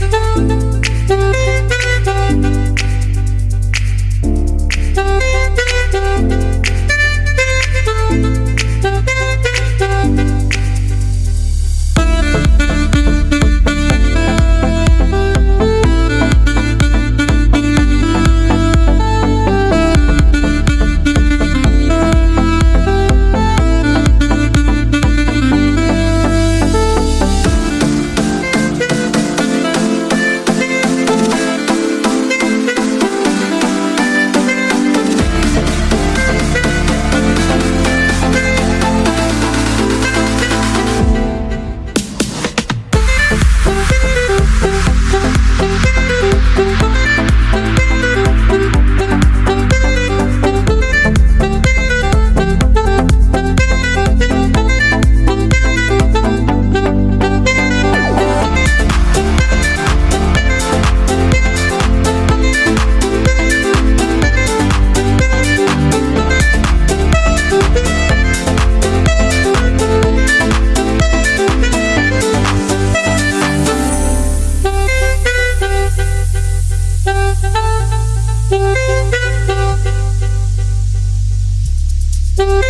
Música Thank you.